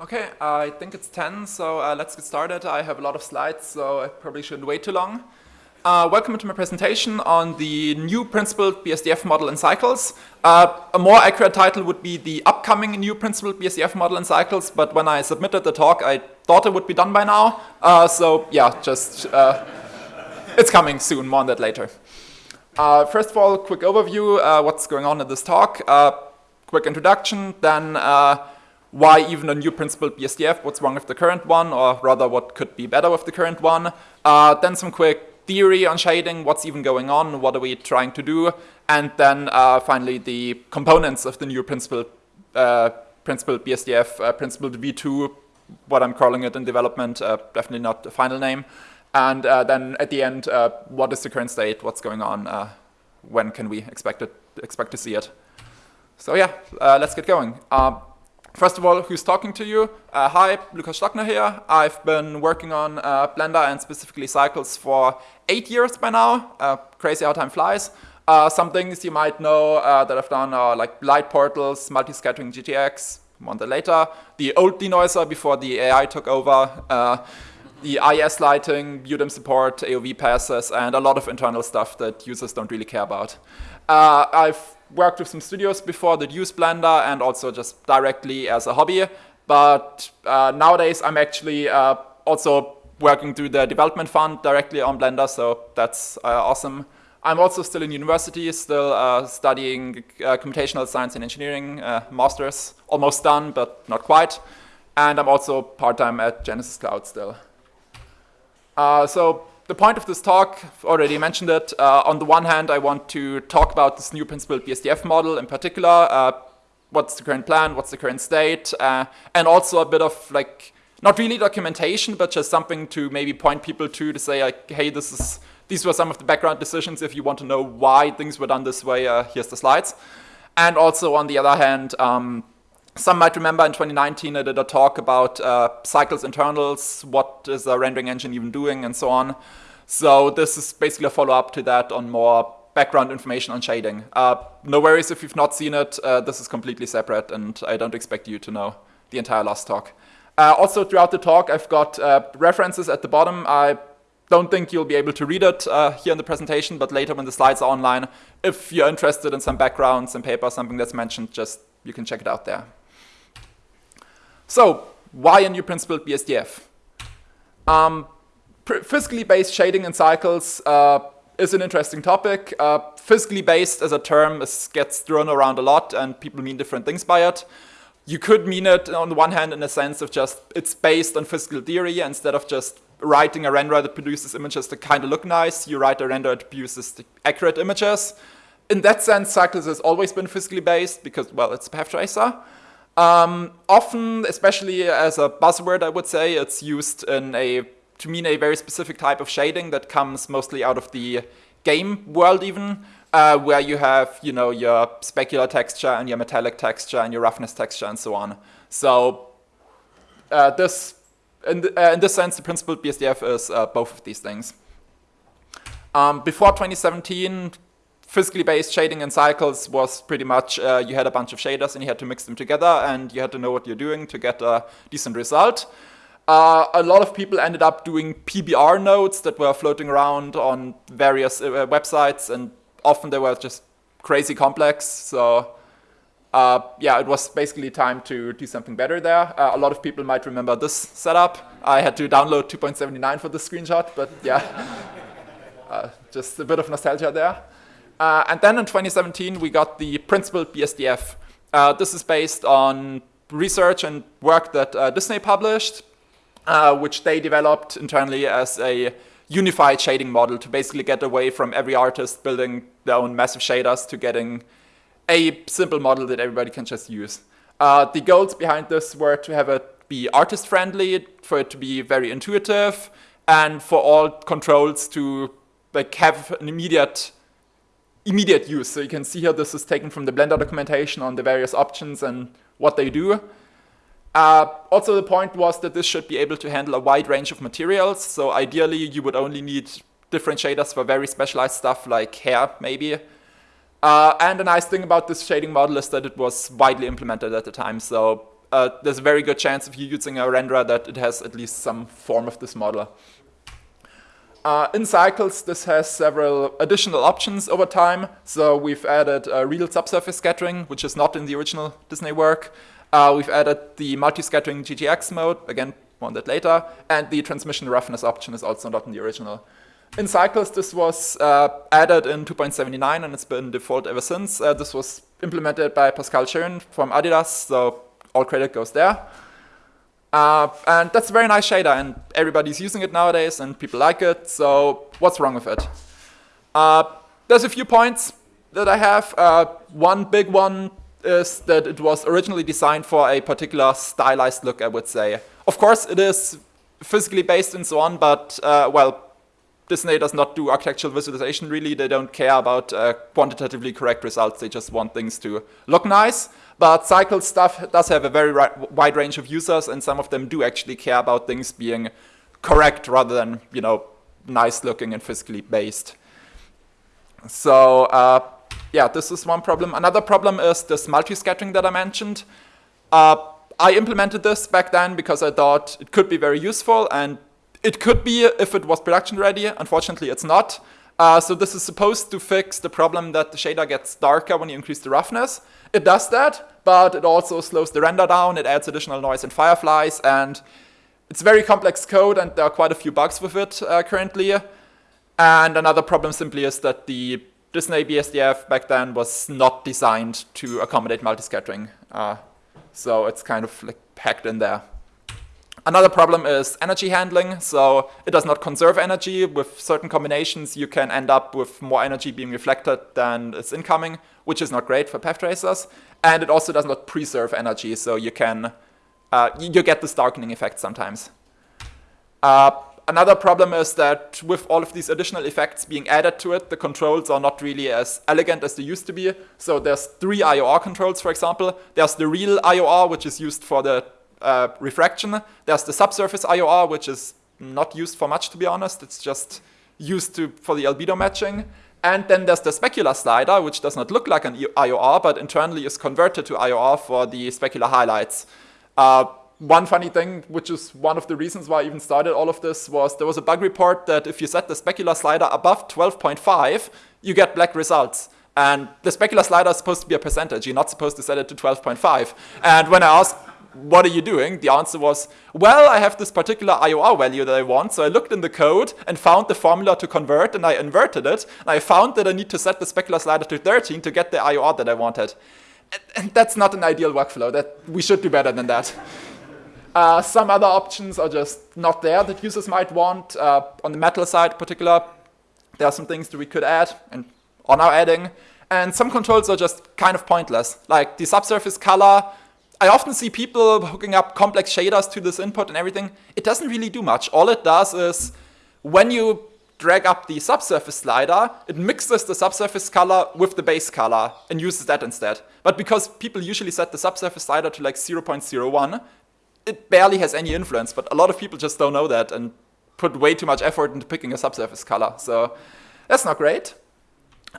Okay, I think it's 10, so uh, let's get started. I have a lot of slides, so I probably shouldn't wait too long. Uh, welcome to my presentation on the new principled BSDF model in cycles. Uh, a more accurate title would be the upcoming new principled BSDF model in cycles, but when I submitted the talk, I thought it would be done by now. Uh, so yeah, just, uh, it's coming soon, more on that later. Uh, first of all, quick overview, what's going on in this talk. Quick introduction, then why even a new principled BSDF, what's wrong with the current one, or rather what could be better with the current one. Uh, then some quick theory on shading, what's even going on, what are we trying to do, and then uh, finally the components of the new principled, principled BSDF, principled V2, what I'm calling it in development, definitely not the final name. And uh, then at the end, uh, what is the current state? What's going on? Uh, when can we expect it? Expect to see it? So yeah, uh, let's get going. First of all, who's talking to you? Uh, hi, Lukas Stockner here. I've been working on uh, Blender and specifically cycles for eight years by now. crazy how time flies. some things you might know that I've done are like light portals, multi-scattering GGX, that later. The old denoiser before the AI took over the IS lighting, UDIM support, AOV passes, and a lot of internal stuff that users don't really care about. Uh, I've worked with some studios before that use Blender and also just directly as a hobby, but uh, nowadays I'm actually uh, also working through the development fund directly on Blender, so that's uh, awesome. I'm also still in university, still uh, studying uh, computational science and engineering, master's, almost done, but not quite. And I'm also part-time at Genesis Cloud still. So the point of this talk, already mentioned it. Uh, on the one hand, I want to talk about this new principled BSDF model in particular. Uh, what's the current plan? What's the current state? Uh, and also a bit of like, not really documentation, but just something to maybe point people to to say like, hey, this is these were some of the background decisions. If you want to know why things were done this way, uh, here's the slides. And also on the other hand, um, some might remember in 2019 I did a talk about uh, cycles internals, what is a rendering engine even doing, and so on. So this is basically a follow-up to that on more background information on shading. Uh, no worries if you've not seen it, uh, this is completely separate and I don't expect you to know the entire last talk. Uh, also throughout the talk I've got uh, references at the bottom. I don't think you'll be able to read it uh, here in the presentation, but later when the slides are online, if you're interested in some background, some paper, something that's mentioned, just you can check it out there. So why a new principled BSDF? Um, physically based shading in cycles uh, is an interesting topic. Uh, physically based as a term is, gets thrown around a lot and people mean different things by it. You could mean it on the one hand in the sense of just it's based on physical theory instead of just writing a renderer that produces images that kind of look nice, you write a renderer that produces accurate images. In that sense, Cycles has always been physically based because, well, it's a path tracer. Um, often, especially as a buzzword, I would say, it's used in a to mean a very specific type of shading that comes mostly out of the game world even, uh, where you have, you know, your specular texture and your metallic texture and your roughness texture and so on. So uh, this, in, uh, in, this sense, the principled BSDF is uh, both of these things. Um, before 2017, physically based shading in cycles was pretty much uh, you had a bunch of shaders and you had to mix them together and you had to know what you're doing to get a decent result. Uh, a lot of people ended up doing PBR nodes that were floating around on various uh, websites and often they were just crazy complex. So uh, yeah, it was basically time to do something better there. Uh, a lot of people might remember this setup. I had to download 2.79 for this screenshot, but yeah, uh, just a bit of nostalgia there. Uh, and then in 2017, we got the principled BSDF. Uh, this is based on research and work that uh, Disney published, uh, which they developed internally as a unified shading model to basically get away from every artist building their own massive shaders to getting a simple model that everybody can just use. Uh, the goals behind this were to have it be artist-friendly, for it to be very intuitive, and for all controls to like have an immediate immediate use. So you can see here this is taken from the Blender documentation on the various options and what they do. Uh, also the point was that this should be able to handle a wide range of materials. So ideally you would only need different shaders for very specialized stuff like hair maybe. Uh, and the nice thing about this shading model is that it was widely implemented at the time. So uh, there's a very good chance if you're using a renderer that it has at least some form of this model. Uh, in Cycles, this has several additional options over time. So we've added uh, real subsurface scattering, which is not in the original Disney work. Uh, we've added the multi-scattering GGX mode, again, more on that later, and the transmission roughness option is also not in the original. In Cycles, this was uh, added in 2.79 and it's been default ever since. Uh, this was implemented by Pascal Schön from Adidas, so all credit goes there. Uh, and that's a very nice shader, and everybody's using it nowadays, and people like it, so what's wrong with it? Uh, there's a few points that I have. Uh, one big one is that it was originally designed for a particular stylized look, I would say. Of course, it is physically based and so on, but, uh, well, Disney does not do architectural visualization really. They don't care about uh, quantitatively correct results. They just want things to look nice. But cycle stuff does have a very wide range of users, and some of them do actually care about things being correct rather than, you know, nice looking and physically based. So, uh, yeah, this is one problem. Another problem is this multi-scattering that I mentioned. Uh, I implemented this back then because I thought it could be very useful, and it could be if it was production ready. Unfortunately, it's not. Uh, so this is supposed to fix the problem that the shader gets darker when you increase the roughness. It does that, but it also slows the render down, it adds additional noise and fireflies, and it's very complex code, and there are quite a few bugs with it uh, currently. And another problem simply is that the Disney BSDF back then was not designed to accommodate multi-scattering. Uh, so it's kind of like packed in there. Another problem is energy handling, so it does not conserve energy. With certain combinations, you can end up with more energy being reflected than is incoming, which is not great for path tracers. And it also does not preserve energy, so you can uh, you get this darkening effect sometimes. Uh, another problem is that with all of these additional effects being added to it, the controls are not really as elegant as they used to be. So there's three IOR controls, for example. There's the real IOR, which is used for the uh, refraction. There's the subsurface IOR, which is not used for much, to be honest. It's just used to for the albedo matching. And then there's the specular slider, which does not look like an IOR, but internally is converted to IOR for the specular highlights. Uh, one funny thing, which is one of the reasons why I even started all of this, was there was a bug report that if you set the specular slider above 12.5, you get black results. And the specular slider is supposed to be a percentage. You're not supposed to set it to 12.5. And when I asked what are you doing? The answer was, well, I have this particular IOR value that I want, so I looked in the code and found the formula to convert, and I inverted it, and I found that I need to set the specular slider to 13 to get the IOR that I wanted. And that's not an ideal workflow. That We should do better than that. Uh, some other options are just not there that users might want. Uh, on the metal side in particular, there are some things that we could add and are now adding. And some controls are just kind of pointless. Like the subsurface color I often see people hooking up complex shaders to this input and everything. It doesn't really do much. All it does is when you drag up the subsurface slider, it mixes the subsurface color with the base color and uses that instead. But because people usually set the subsurface slider to like 0.01, it barely has any influence, but a lot of people just don't know that and put way too much effort into picking a subsurface color. So that's not great.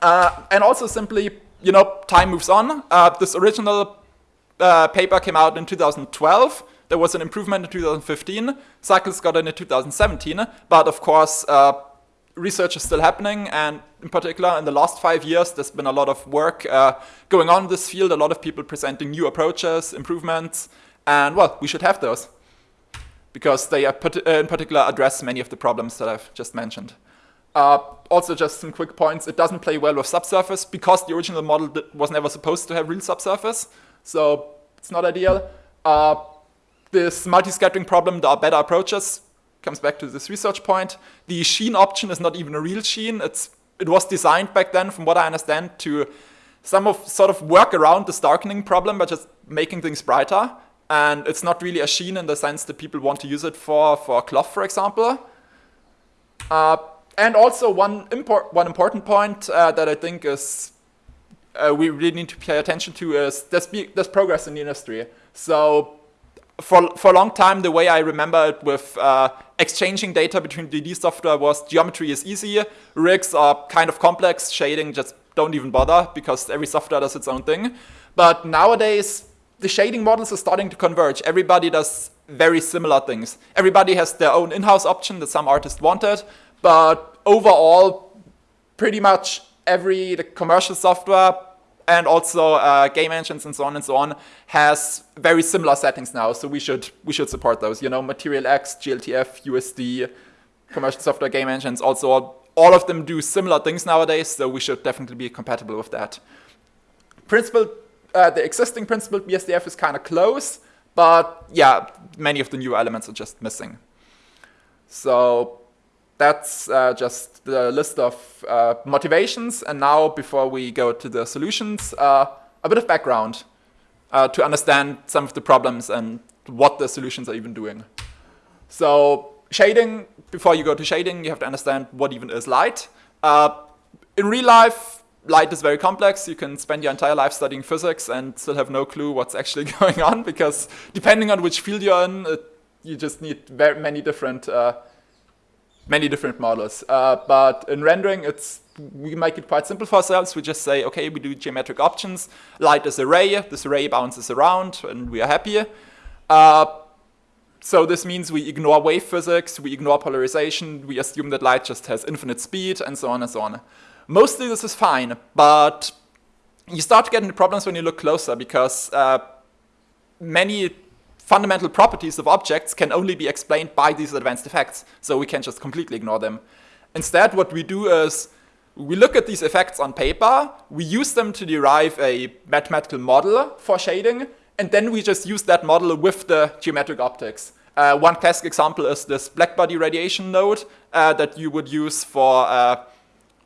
Uh, and also simply, you know, time moves on. Uh, this original uh, paper came out in 2012. There was an improvement in 2015. Cycles got in in 2017. But of course, uh, research is still happening. And in particular, in the last five years, there's been a lot of work uh, going on in this field. A lot of people presenting new approaches, improvements. And well, we should have those because they uh, in particular address many of the problems that I've just mentioned. Uh, also, just some quick points. It doesn't play well with subsurface because the original model was never supposed to have real subsurface. So it's not ideal. Uh, this multi-scattering problem, there are better approaches. Comes back to this research point. The sheen option is not even a real sheen. It's, it was designed back then, from what I understand, to some of sort of work around this darkening problem by just making things brighter. And it's not really a sheen in the sense that people want to use it for, for cloth, for example. Uh, and also one, import, one important point uh, that I think is uh, we really need to pay attention to is there's, be, there's progress in the industry. So for, for a long time, the way I remember it with uh, exchanging data between 3D software was geometry is easy, rigs are kind of complex, shading just don't even bother because every software does its own thing. But nowadays, the shading models are starting to converge. Everybody does very similar things. Everybody has their own in-house option that some artist wanted, but overall, pretty much every the commercial software and also uh, game engines and so on and so on has very similar settings now. So we should we should support those. You know, Material X, GLTF, USD, commercial software game engines. Also, all of them do similar things nowadays. So we should definitely be compatible with that. Principled, uh, the existing principle BSDF is kind of close, but yeah, many of the new elements are just missing. So that's uh, just the list of uh, motivations. And now, before we go to the solutions, uh, a bit of background uh, to understand some of the problems and what the solutions are even doing. So shading, before you go to shading, you have to understand what even is light. Uh, in real life, light is very complex. You can spend your entire life studying physics and still have no clue what's actually going on because depending on which field you're in, it, you just need very many different uh, many different models. Uh, but in rendering, it's we make it quite simple for ourselves. We just say, okay, we do geometric optics. Light is array. This array bounces around, and we are happy. Uh, so this means we ignore wave physics, we ignore polarization, we assume that light just has infinite speed, and so on and so on. Mostly this is fine, but you start getting get problems when you look closer because uh, many fundamental properties of objects can only be explained by these advanced effects, so we can just completely ignore them. Instead, what we do is we look at these effects on paper, we use them to derive a mathematical model for shading, and then we just use that model with the geometric optics. Uh, one classic example is this blackbody radiation node uh, that you would use for, uh,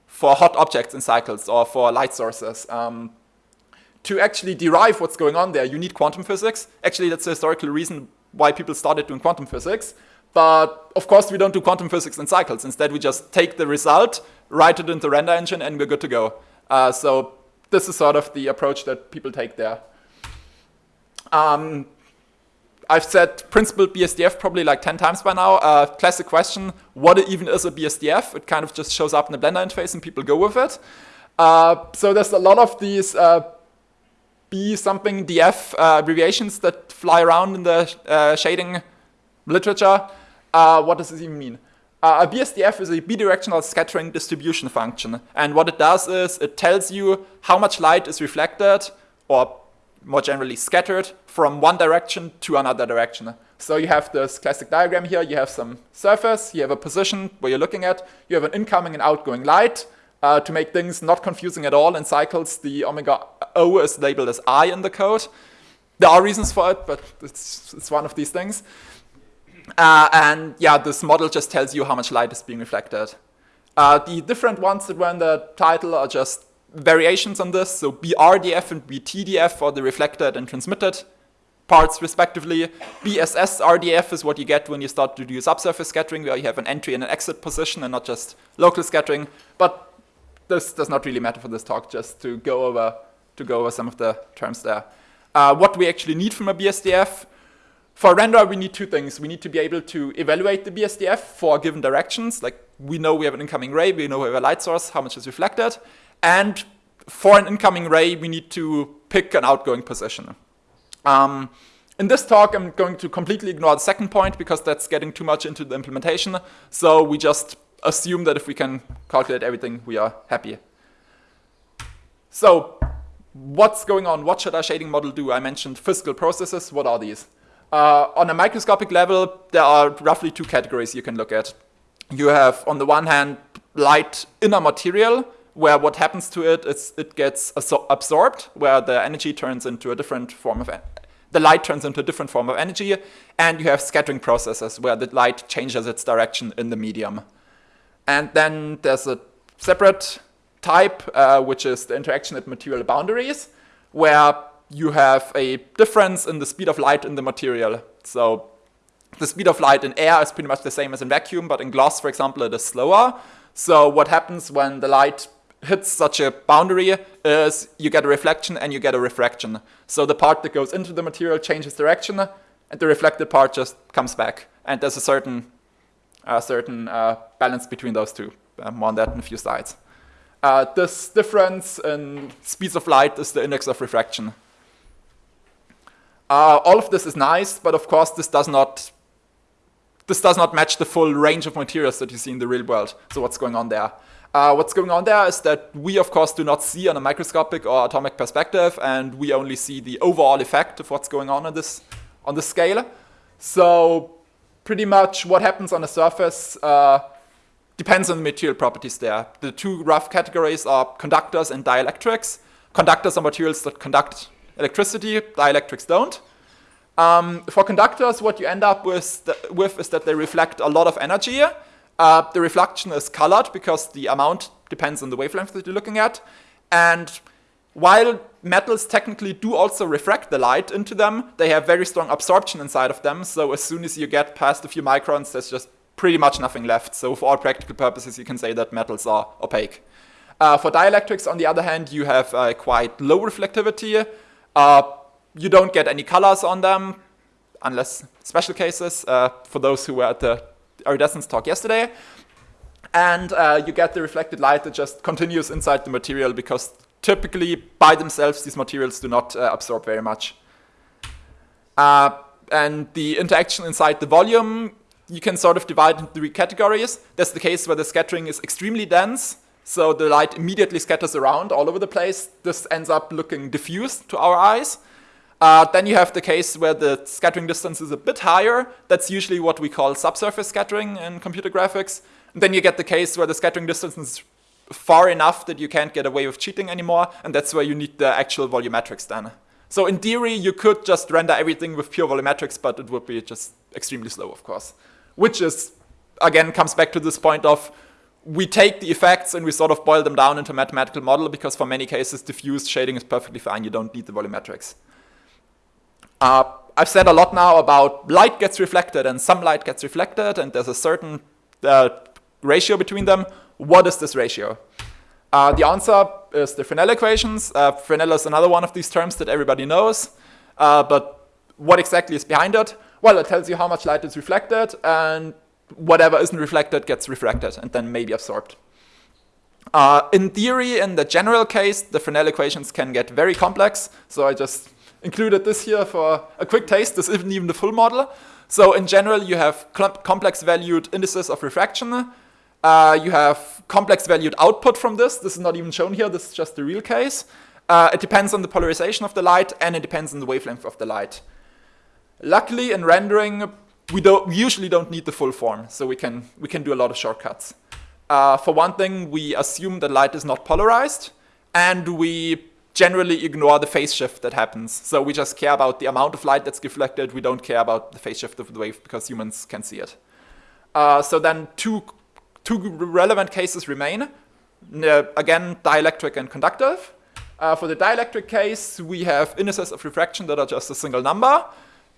for hot objects in cycles or for light sources. Um, to actually derive what's going on there, you need quantum physics. Actually, that's the historical reason why people started doing quantum physics. But of course, we don't do quantum physics in cycles. Instead, we just take the result, write it into the render engine, and we're good to go. Uh, so this is sort of the approach that people take there. Um, I've said principled BSDF probably like 10 times by now. Uh, classic question, what even is a BSDF? It kind of just shows up in the Blender interface and people go with it. Uh, so there's a lot of these uh, B something DF uh, abbreviations that fly around in the uh, shading literature. Uh, what does this even mean? Uh, a BSDF is a bidirectional scattering distribution function. And what it does is it tells you how much light is reflected, or more generally scattered, from one direction to another direction. So you have this classic diagram here. You have some surface, you have a position where you're looking at, you have an incoming and outgoing light, uh, to make things not confusing at all in cycles, the omega O is labeled as I in the code. There are reasons for it, but it's, it's one of these things. Uh, and yeah, this model just tells you how much light is being reflected. Uh, the different ones that were in the title are just variations on this. So BRDF and BTDF for the reflected and transmitted parts respectively. BSS RDF is what you get when you start to do subsurface scattering, where you have an entry and an exit position and not just local scattering. But this does not really matter for this talk, just to go over, to go over some of the terms there. Uh, what we actually need from a BSDF. For render, we need two things. We need to be able to evaluate the BSDF for given directions, like we know we have an incoming ray, we know we have a light source, how much is reflected. And for an incoming ray, we need to pick an outgoing position. Um, in this talk, I'm going to completely ignore the second point because that's getting too much into the implementation. So we just assume that if we can calculate everything, we are happy. So what's going on? What should our shading model do? I mentioned physical processes. What are these? Uh, on a microscopic level, there are roughly two categories you can look at. You have, on the one hand, light inner material, where what happens to it is it gets absorbed, where the energy turns into a different form of the light turns into a different form of energy, and you have scattering processes where the light changes its direction in the medium. And then there's a separate type, uh, which is the interaction at material boundaries, where you have a difference in the speed of light in the material. So the speed of light in air is pretty much the same as in vacuum, but in glass, for example, it is slower. So what happens when the light hits such a boundary is you get a reflection and you get a refraction. So the part that goes into the material changes direction, and the reflected part just comes back. And there's a certain a certain uh, balance between those two. Uh, more on that in a few slides. Uh, this difference in speeds of light is the index of refraction. Uh, all of this is nice, but of course this does not this does not match the full range of materials that you see in the real world. So what's going on there? Uh, what's going on there is that we, of course, do not see on a microscopic or atomic perspective, and we only see the overall effect of what's going on on this, on this scale. So pretty much what happens on the surface uh, depends on the material properties there. The two rough categories are conductors and dielectrics. Conductors are materials that conduct electricity, dielectrics don't. Um, for conductors, what you end up with, with is that they reflect a lot of energy, uh, the reflection is colored because the amount depends on the wavelength that you're looking at. And while metals technically do also refract the light into them, they have very strong absorption inside of them. So as soon as you get past a few microns, there's just pretty much nothing left. So for all practical purposes, you can say that metals are opaque. Uh, for dielectrics, on the other hand, you have uh, quite low reflectivity. Uh, you don't get any colors on them, unless special cases. Uh, for those who were at the iridescence talk yesterday. And uh, you get the reflected light that just continues inside the material because typically by themselves these materials do not uh, absorb very much. And the interaction inside the volume you can sort of divide into three categories. There's the case where the scattering is extremely dense, so the light immediately scatters around all over the place. This ends up looking diffused to our eyes. Uh, then you have the case where the scattering distance is a bit higher. That's usually what we call subsurface scattering in computer graphics. And then you get the case where the scattering distance is far enough that you can't get away with cheating anymore, and that's where you need the actual volumetrics then. So in theory, you could just render everything with pure volumetrics, but it would be just extremely slow, of course. Which is, again, comes back to this point of we take the effects and we sort of boil them down into a mathematical model because for many cases, diffuse shading is perfectly fine. You don't need the volumetrics. Uh, I've said a lot now about light gets reflected and some light gets reflected and there's a certain uh, ratio between them. What is this ratio? Uh, the answer is the Fresnel equations. Uh, Fresnel is another one of these terms that everybody knows. Uh, but what exactly is behind it? Well, it tells you how much light is reflected and whatever isn't reflected gets refracted and then maybe absorbed. Uh, in theory, in the general case, the Fresnel equations can get very complex. So I just included this here for a quick taste. This isn't even the full model. So in general, you have complex valued indices of refraction. Uh, you have complex valued output from this. This is not even shown here. This is just the real case. Uh, it depends on the polarization of the light, and it depends on the wavelength of the light. Luckily, in rendering, we, don't, we usually don't need the full form, so we can, we can do a lot of shortcuts. Uh, for one thing, we assume that light is not polarized, and we generally ignore the phase shift that happens. So we just care about the amount of light that's reflected. We don't care about the phase shift of the wave because humans can see it. Uh, so then two, two relevant cases remain. Uh, again, dielectric and conductive. Uh, for the dielectric case, we have indices of refraction that are just a single number,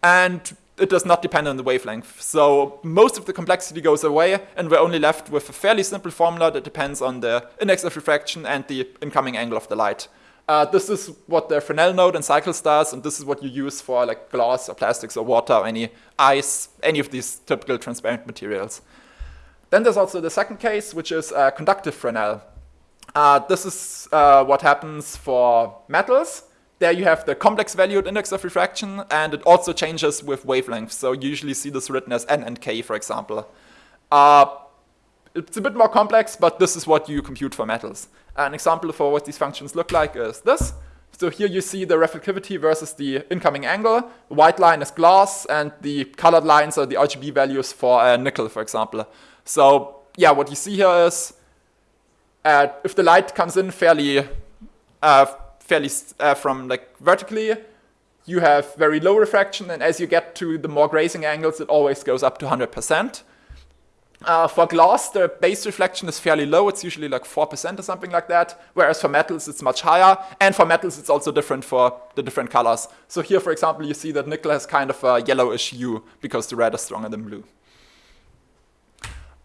and it does not depend on the wavelength. So most of the complexity goes away, and we're only left with a fairly simple formula that depends on the index of refraction and the incoming angle of the light. Uh, this is what the Fresnel node and Cycles does, and this is what you use for like glass or plastics or water or any ice, any of these typical transparent materials. Then there's also the second case, which is uh, conductive Fresnel. Uh, this is uh, what happens for metals. There you have the complex valued index of refraction, and it also changes with wavelength. So you usually see this written as N and K, for example. Uh, it's a bit more complex, but this is what you compute for metals. An example for what these functions look like is this. So here you see the reflectivity versus the incoming angle. The white line is glass, and the colored lines are the RGB values for uh, nickel, for example. So yeah, what you see here is uh, if the light comes in fairly, uh, fairly uh, from like vertically, you have very low refraction, and as you get to the more grazing angles, it always goes up to 100%. Uh, for glass, the base reflection is fairly low. It's usually like 4% or something like that, whereas for metals, it's much higher. And for metals, it's also different for the different colors. So here, for example, you see that nickel has kind of a yellowish hue because the red is stronger than blue.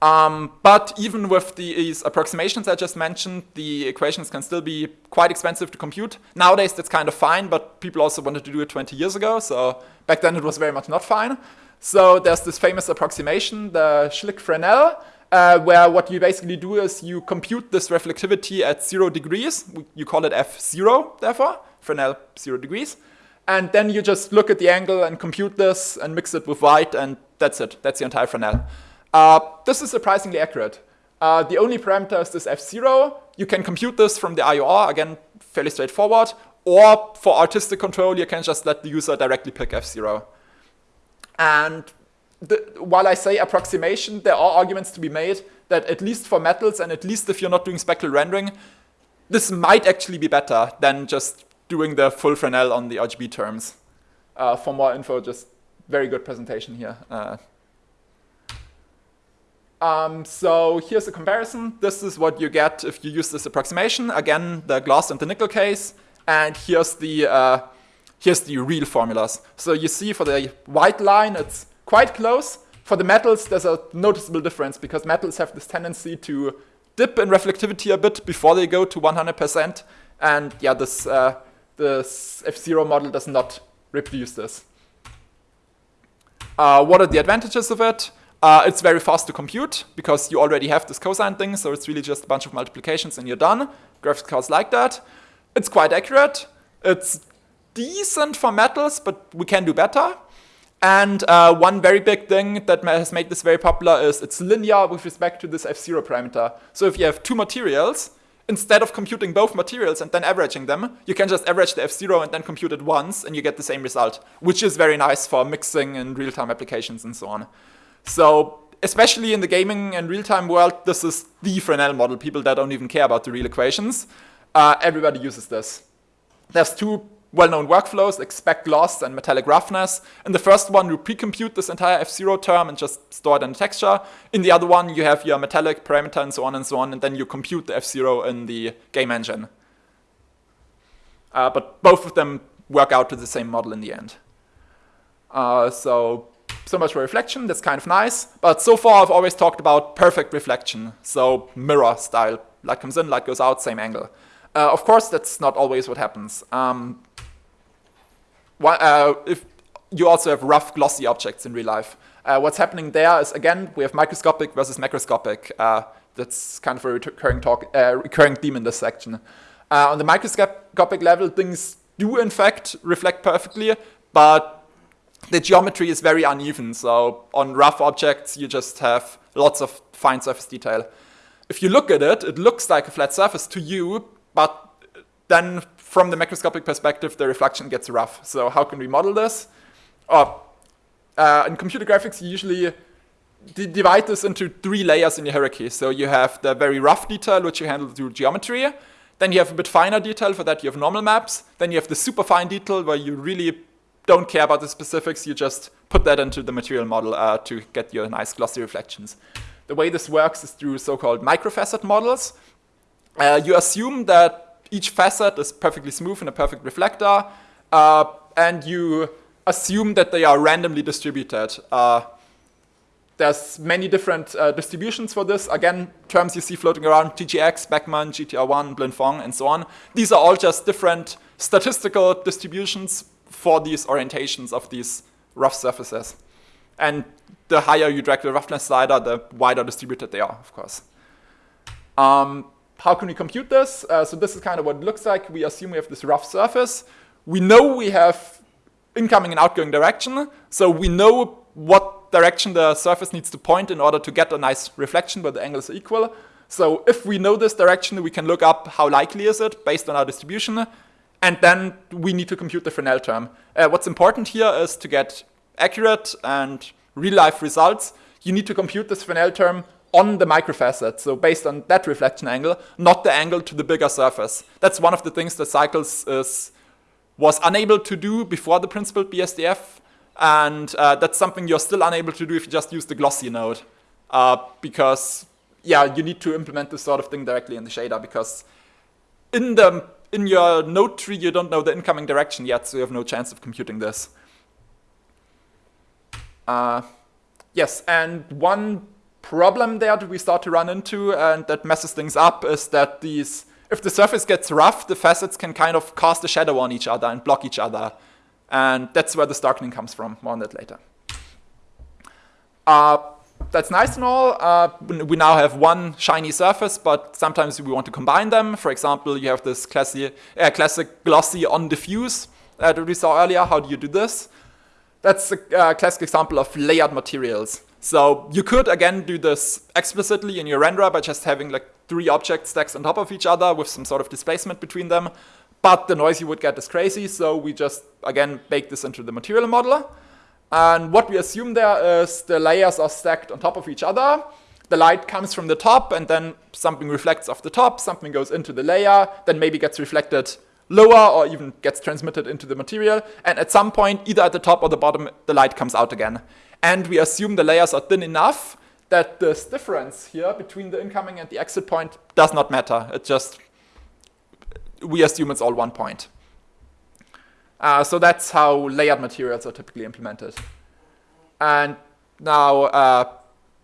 Um, but even with these approximations I just mentioned, the equations can still be quite expensive to compute. Nowadays, that's kind of fine, but people also wanted to do it 20 years ago, so back then it was very much not fine. So there's this famous approximation, the Schlick-Fresnel, uh, where what you basically do is you compute this reflectivity at zero degrees. You call it F0, therefore, Fresnel zero degrees. And then you just look at the angle and compute this and mix it with white, and that's it. That's the entire Fresnel. Uh, this is surprisingly accurate. Uh, the only parameter is this f0. You can compute this from the IOR, again, fairly straightforward. Or for artistic control, you can just let the user directly pick f0. And the, while I say approximation, there are arguments to be made that at least for metals and at least if you're not doing spectral rendering, this might actually be better than just doing the full Fresnel on the RGB terms. Uh, for more info, just very good presentation here. Uh, um, so here's a comparison. This is what you get if you use this approximation. Again, the glass and the nickel case. And here's the, uh, here's the real formulas. So you see for the white line, it's quite close. For the metals, there's a noticeable difference because metals have this tendency to dip in reflectivity a bit before they go to 100%. And yeah, this, uh, this F0 model does not reproduce this. Uh, what are the advantages of it? Uh, it's very fast to compute because you already have this cosine thing, so it's really just a bunch of multiplications and you're done. Graphics cards like that. It's quite accurate. It's decent for metals, but we can do better. And uh, one very big thing that has made this very popular is it's linear with respect to this F0 parameter. So if you have two materials, instead of computing both materials and then averaging them, you can just average the F0 and then compute it once and you get the same result, which is very nice for mixing and real-time applications and so on. So especially in the gaming and real-time world, this is the Fresnel model, people that don't even care about the real equations. Uh, everybody uses this. There's two well-known workflows, spec gloss and metallic roughness. In the first one, you pre-compute this entire F0 term and just store it in the texture. In the other one, you have your metallic parameter and so on and so on, and then you compute the F0 in the game engine. Uh, but both of them work out to the same model in the end. Uh, so, so much for reflection, that's kind of nice. But so far, I've always talked about perfect reflection. So mirror style, light comes in, light goes out, same angle. Uh, of course, that's not always what happens. Um, uh, if you also have rough, glossy objects in real life. Uh, what's happening there is, again, we have microscopic versus macroscopic. Uh, that's kind of a recurring, talk, uh, recurring theme in this section. Uh, on the microscopic level, things do, in fact, reflect perfectly, but the geometry is very uneven. So on rough objects, you just have lots of fine surface detail. If you look at it, it looks like a flat surface to you, but then from the macroscopic perspective, the reflection gets rough. So how can we model this? Oh, uh, in computer graphics, you usually divide this into three layers in your hierarchy. So you have the very rough detail, which you handle through geometry. Then you have a bit finer detail. For that, you have normal maps. Then you have the super fine detail, where you really don't care about the specifics. You just put that into the material model uh, to get your nice glossy reflections. The way this works is through so-called microfacet models. Uh, you assume that each facet is perfectly smooth in a perfect reflector, uh, and you assume that they are randomly distributed. Uh, there's many different uh, distributions for this. Again, terms you see floating around, GGX, Beckmann, GTR1, Blinn-Phong, and so on. These are all just different statistical distributions for these orientations of these rough surfaces. And the higher you drag the roughness slider, the wider distributed they are, of course. Um, how can we compute this? Uh, so this is kind of what it looks like. We assume we have this rough surface. We know we have incoming and outgoing direction. So we know what direction the surface needs to point in order to get a nice reflection where the angles are equal. So if we know this direction, we can look up how likely is it based on our distribution. And then we need to compute the Fresnel term. Uh, what's important here is to get accurate and real-life results. You need to compute this Fresnel term on the microfacet, so based on that reflection angle, not the angle to the bigger surface. That's one of the things that Cycles is, was unable to do before the principled BSDF, and uh, that's something you're still unable to do if you just use the glossy node. Uh, because, yeah, you need to implement this sort of thing directly in the shader, because in, the, in your node tree, you don't know the incoming direction yet, so you have no chance of computing this. Uh, yes, and one problem there that we start to run into and that messes things up is that these, if the surface gets rough, the facets can kind of cast a shadow on each other and block each other. And that's where the darkening comes from, more on that later. Uh, that's nice and all. Uh, we now have one shiny surface, but sometimes we want to combine them. For example, you have this classy, uh, classic glossy on diffuse that we saw earlier. How do you do this? That's a uh, classic example of layered materials. So you could, again, do this explicitly in your renderer by just having like three object stacks on top of each other with some sort of displacement between them. But the noise you would get is crazy, so we just, again, bake this into the material modeler. And what we assume there is the layers are stacked on top of each other. The light comes from the top, and then something reflects off the top, something goes into the layer, then maybe gets reflected lower or even gets transmitted into the material. And at some point, either at the top or the bottom, the light comes out again. And we assume the layers are thin enough that this difference here between the incoming and the exit point does not matter. It just, we assume it's all one point. Uh, so that's how layered materials are typically implemented. And now, uh,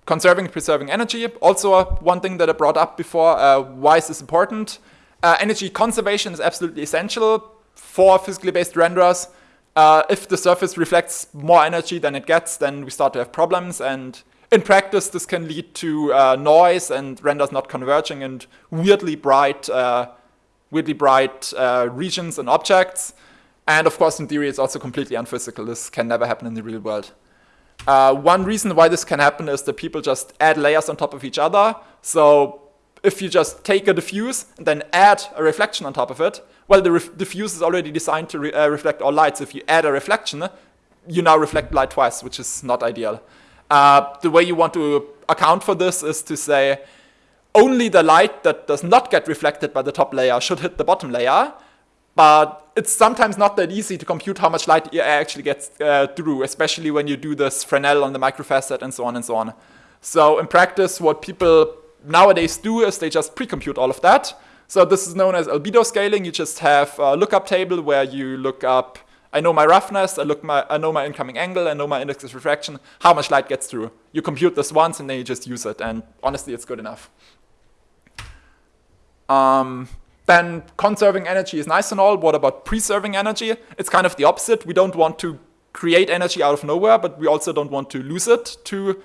conserving and preserving energy, also one thing that I brought up before, uh, why is this important? Uh, energy conservation is absolutely essential for physically based renderers. Uh, if the surface reflects more energy than it gets, then we start to have problems. And in practice, this can lead to uh, noise and renders not converging and weirdly bright, weirdly bright regions and objects. And of course, in theory, it's also completely unphysical. This can never happen in the real world. Uh, one reason why this can happen is that people just add layers on top of each other. So if you just take a diffuse and then add a reflection on top of it, well, the diffuse is already designed to re uh, reflect all lights. If you add a reflection, you now reflect light twice, which is not ideal. Uh, the way you want to account for this is to say only the light that does not get reflected by the top layer should hit the bottom layer, but it's sometimes not that easy to compute how much light actually gets uh, through, especially when you do this Fresnel on the microfacet and so on and so on. So in practice, what people nowadays do is they just pre-compute all of that. So this is known as albedo scaling. You just have a lookup table where you look up, I know my roughness, I, look my, I know my incoming angle, I know my index of refraction, how much light gets through. You compute this once and then you just use it. And honestly, it's good enough. Um, then conserving energy is nice and all. What about preserving energy? It's kind of the opposite. We don't want to create energy out of nowhere, but we also don't want to lose it to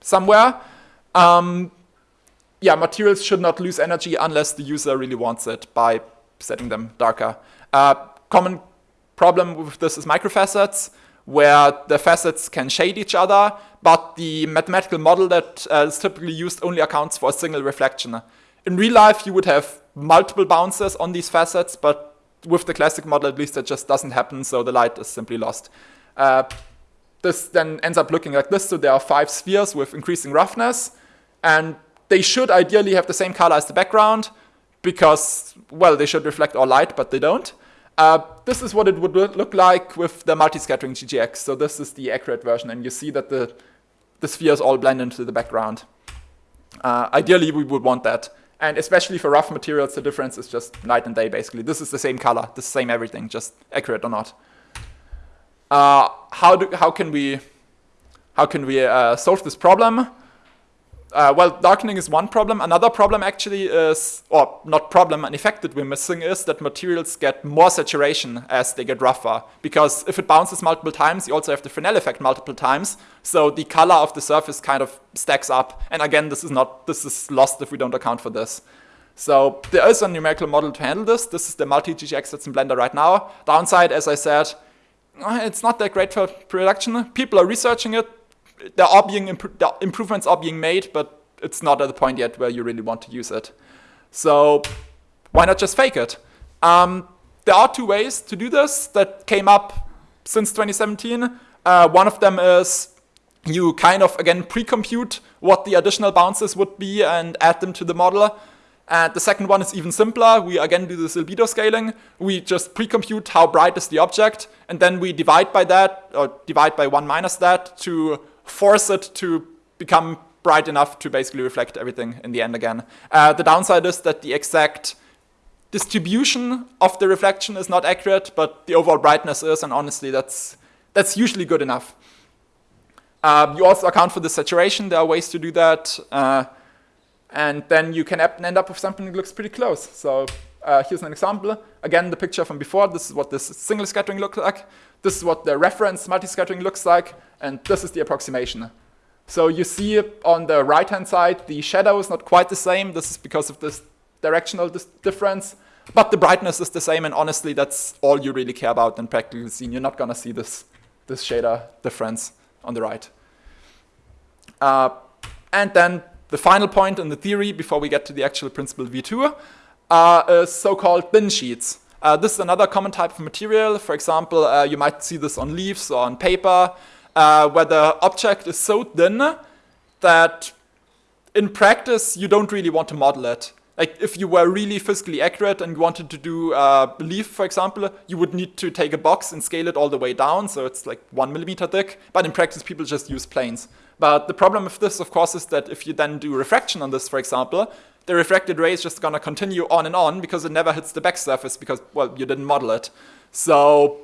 somewhere. Um, yeah, materials should not lose energy unless the user really wants it by setting them darker. Uh, common problem with this is microfacets, where the facets can shade each other, but the mathematical model that uh, is typically used only accounts for a single reflection. In real life, you would have multiple bounces on these facets, but with the classic model, at least, that just doesn't happen, so the light is simply lost. Uh, this then ends up looking like this. So there are five spheres with increasing roughness, and they should ideally have the same color as the background because, well, they should reflect all light, but they don't. Uh, this is what it would look like with the multi-scattering GGX. So this is the accurate version, and you see that the, the spheres all blend into the background. Uh, ideally, we would want that. And especially for rough materials, the difference is just night and day, basically. This is the same color, the same everything, just accurate or not. Uh, how, do, how can we, how can we uh, solve this problem? Uh, well, darkening is one problem. Another problem actually is, or not problem, an effect that we're missing is that materials get more saturation as they get rougher. Because if it bounces multiple times, you also have the Fresnel effect multiple times. So the color of the surface kind of stacks up. And again, this is not, this is lost if we don't account for this. So there is a numerical model to handle this. This is the multi-GGX that's in Blender right now. Downside, as I said, it's not that great for production. People are researching it there are being the improvements are being made, but it's not at the point yet where you really want to use it. So why not just fake it? Um, there are two ways to do this that came up since 2017. Uh, one of them is you kind of, again, pre-compute what the additional bounces would be and add them to the model. And the second one is even simpler. We again do this albedo scaling. We just pre-compute how bright is the object, and then we divide by that, or divide by one minus that to force it to become bright enough to basically reflect everything in the end again. Uh, the downside is that the exact distribution of the reflection is not accurate, but the overall brightness is, and honestly, that's, that's usually good enough. Uh, you also account for the saturation. There are ways to do that. Uh, and then you can end up with something that looks pretty close. So uh, here's an example. Again, the picture from before. This is what this single scattering looks like. This is what the reference multi-scattering looks like and this is the approximation. So you see on the right-hand side, the shadow is not quite the same. This is because of this directional dis difference. but the brightness is the same, and honestly, that's all you really care about in practical scene. You're not gonna see this, this shader difference on the right. Uh, and then the final point in the theory before we get to the actual principle V2 uh, is so-called bin sheets. Uh, this is another common type of material. For example, uh, you might see this on leaves or on paper, uh, where the object is so thin that in practice you don't really want to model it. Like if you were really physically accurate and you wanted to do a leaf, for example, you would need to take a box and scale it all the way down, so it's like one millimeter thick. But in practice, people just use planes. But the problem with this, of course, is that if you then do refraction on this, for example, the refracted ray is just going to continue on and on because it never hits the back surface because, well, you didn't model it. So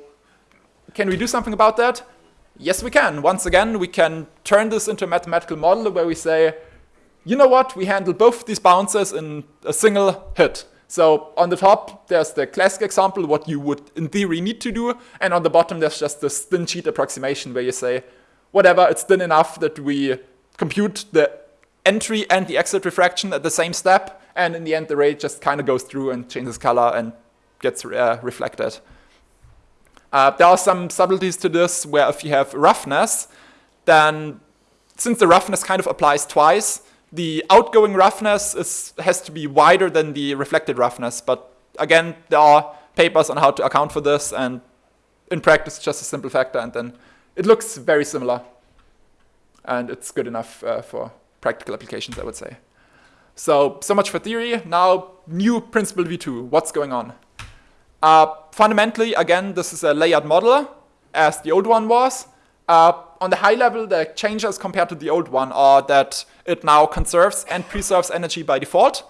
can we do something about that? Yes, we can. Once again, we can turn this into a mathematical model where we say, you know what, we handle both these bounces in a single hit. So on the top, there's the classic example, what you would in theory need to do. And on the bottom, there's just this thin sheet approximation where you say, whatever, it's thin enough that we compute the entry and the exit refraction at the same step. And in the end, the ray just kind of goes through and changes color and gets uh, reflected. Uh, there are some subtleties to this where if you have roughness, then since the roughness kind of applies twice, the outgoing roughness is, has to be wider than the reflected roughness. But again, there are papers on how to account for this, and in practice, just a simple factor, and then it looks very similar. And it's good enough uh, for practical applications, I would say. So, so much for theory. Now, new principled V2. What's going on? Uh, fundamentally, again, this is a layered model, as the old one was. Uh, on the high level, the changes compared to the old one are that it now conserves and preserves energy by default.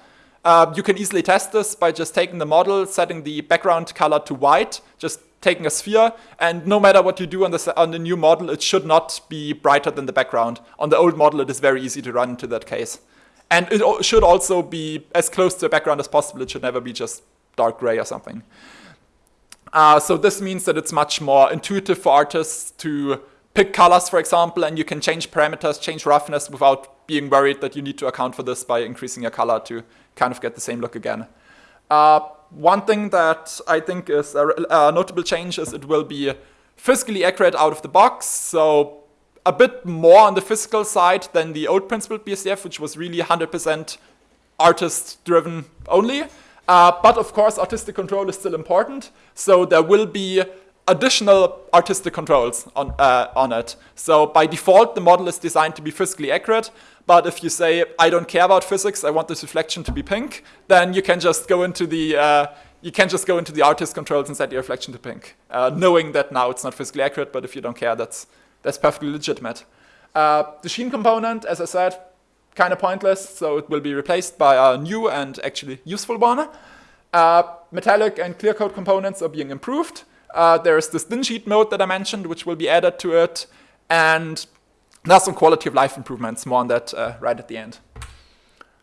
Uh, you can easily test this by just taking the model, setting the background color to white, just taking a sphere, and no matter what you do on the, on the new model, it should not be brighter than the background. On the old model, it is very easy to run into that case. And it should also be as close to the background as possible. It should never be just dark gray or something. Uh, so this means that it's much more intuitive for artists to pick colors, for example, and you can change parameters, change roughness without being worried that you need to account for this by increasing your color to kind of get the same look again. Uh, one thing that I think is a, a, notable change is it will be physically accurate out of the box, so a bit more on the physical side than the old principled BSDF, which was really 100% artist-driven only. Uh, but of course, artistic control is still important, so there will be additional artistic controls on, uh, on it. So by default, the model is designed to be physically accurate. But if you say, I don't care about physics, I want this reflection to be pink, then you can just go into the uh, you can just go into the artist controls and set the reflection to pink, uh, knowing that now it's not physically accurate. But if you don't care, that's that's perfectly legitimate. Uh, the sheen component, as I said, kind of pointless, so it will be replaced by a new and actually useful one. Uh, metallic and clear coat components are being improved. Uh, there's this thin sheet mode that I mentioned, which will be added to it. And there's some quality of life improvements, more on that uh, right at the end.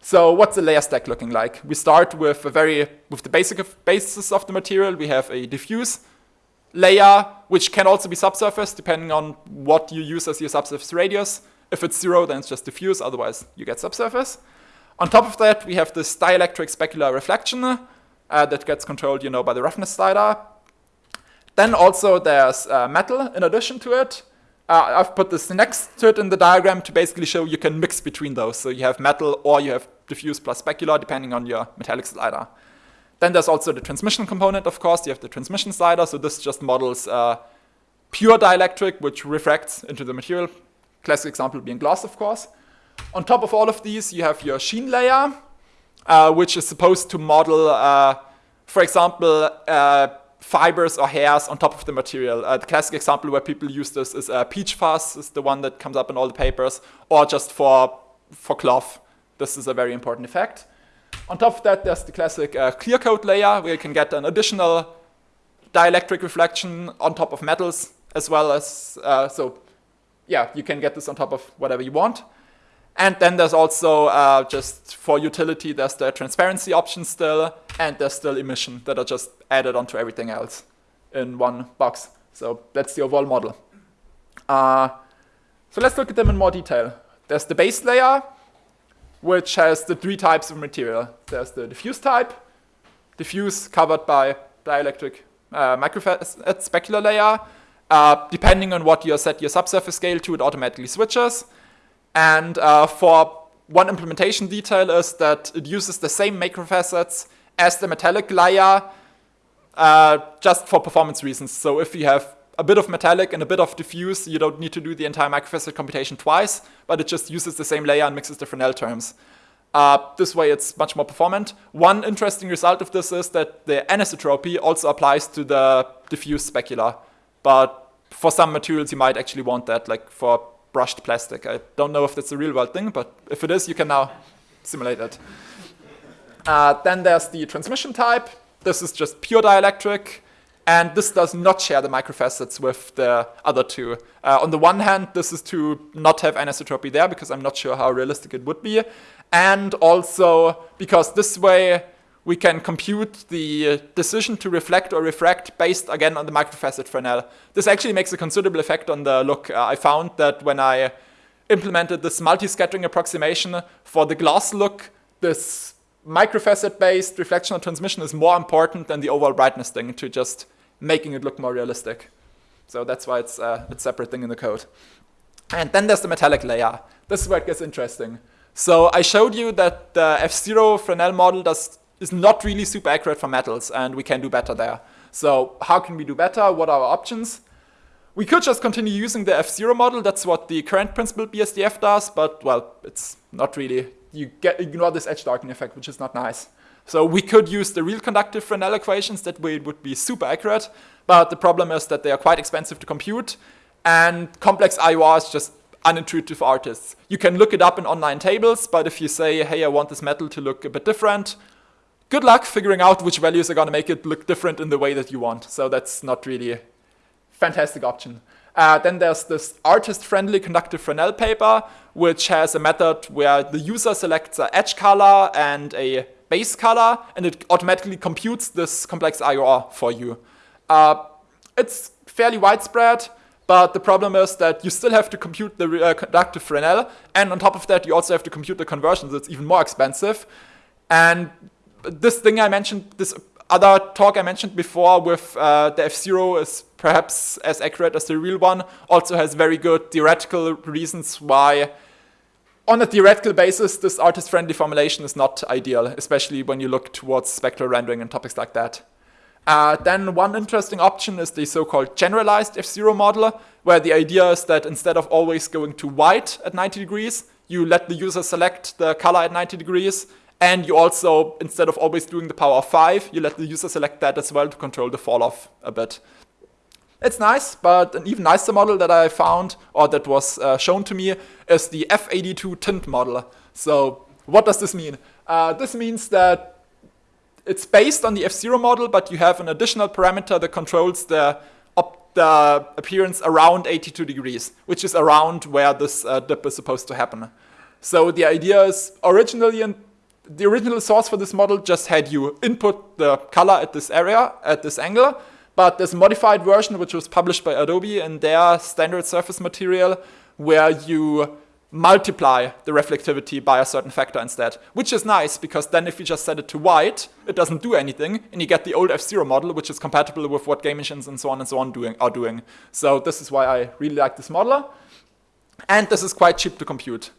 So what's the layer stack looking like? We start with a very with the basic of basis of the material. We have a diffuse layer, which can also be subsurface, depending on what you use as your subsurface radius. If it's zero, then it's just diffuse, otherwise you get subsurface. On top of that, we have this dielectric specular reflection uh, that gets controlled, you know, by the roughness slider. Then also there's uh, metal in addition to it. Uh, I've put this next to it in the diagram to basically show you can mix between those. So you have metal or you have diffuse plus specular depending on your metallic slider. Then there's also the transmission component, of course. You have the transmission slider. So this just models uh, pure dielectric, which refracts into the material. Classic example being glass, of course. On top of all of these, you have your sheen layer, uh, which is supposed to model, uh, for example, uh, fibers or hairs on top of the material. Uh, the classic example where people use this is uh, peach fuzz, is the one that comes up in all the papers, or just for, for cloth. This is a very important effect. On top of that, there's the classic uh, clear coat layer, where you can get an additional dielectric reflection on top of metals, as well as, uh, so yeah, you can get this on top of whatever you want. And then there's also uh, just for utility, there's the transparency option still, and there's still emission that are just added onto everything else in one box. So that's the overall model. Uh, so let's look at them in more detail. There's the base layer, which has the three types of material. There's the diffuse type, diffuse covered by dielectric uh, microfacet specular layer. Uh, depending on what you set your subsurface scale to, it automatically switches. And uh, for one implementation detail is that it uses the same macrofacets as the metallic layer uh, just for performance reasons. So if you have a bit of metallic and a bit of diffuse, you don't need to do the entire microfacet computation twice, but it just uses the same layer and mixes different L terms. Uh, this way it's much more performant. One interesting result of this is that the anisotropy also applies to the diffuse specular, but for some materials you might actually want that, like for brushed plastic. I don't know if that's a real world thing, but if it is, you can now simulate it. Uh, then there's the transmission type. This is just pure dielectric. And this does not share the microfacets with the other two. Uh, on the one hand, this is to not have anisotropy there because I'm not sure how realistic it would be. And also because this way we can compute the decision to reflect or refract based again on the microfacet Fresnel. This actually makes a considerable effect on the look. Uh, I found that when I implemented this multi-scattering approximation for the glass look, this microfacet-based reflection and transmission is more important than the overall brightness thing to just making it look more realistic. So that's why it's uh, a separate thing in the code. And then there's the metallic layer. This is where it gets interesting. So I showed you that the F0 Fresnel model does, is not really super accurate for metals, and we can do better there. So how can we do better? What are our options? We could just continue using the F0 model. That's what the current principled BSDF does, but well, it's not really. You get ignore this edge darkening effect, which is not nice. So we could use the real conductive Fresnel equations, that way it would be super accurate, but the problem is that they are quite expensive to compute, and complex IOR is just unintuitive for artists. You can look it up in online tables, but if you say, hey, I want this metal to look a bit different, good luck figuring out which values are going to make it look different in the way that you want. So that's not really a fantastic option. Uh, then there's this artist-friendly conductive Fresnel paper, which has a method where the user selects an edge color and a base color, and it automatically computes this complex IOR for you. Uh, it's fairly widespread, but the problem is that you still have to compute the uh, conductive Fresnel, and on top of that, you also have to compute the conversions. It's even more expensive. And this thing I mentioned, this other talk I mentioned before with uh, the F0 is perhaps as accurate as the real one, also has very good theoretical reasons why on a theoretical basis, this artist-friendly formulation is not ideal, especially when you look towards spectral rendering and topics like that. Uh, then one interesting option is the so-called generalized F0 model, where the idea is that instead of always going to white at 90 degrees, you let the user select the color at 90 degrees, and you also, instead of always doing the power of 5, you let the user select that as well to control the fall off a bit. It's nice, but an even nicer model that I found, or that was uh, shown to me, is the F82 tint model. So what does this mean? Uh, this means that it's based on the F0 model, but you have an additional parameter that controls the, the appearance around 82 degrees, which is around where this uh, dip is supposed to happen. So the idea is originally, in, the original source for this model just had you input the color at this area, at this angle, but there's a modified version which was published by Adobe in their standard surface material where you multiply the reflectivity by a certain factor instead, which is nice because then if you just set it to white, it doesn't do anything, and you get the old F0 model, which is compatible with what game engines and so on and so on doing, are doing. So this is why I really like this modeler. And this is quite cheap to compute.